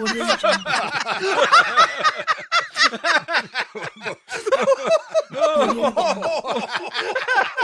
오늘 좀 오늘 뭐, 뭐, 뭐,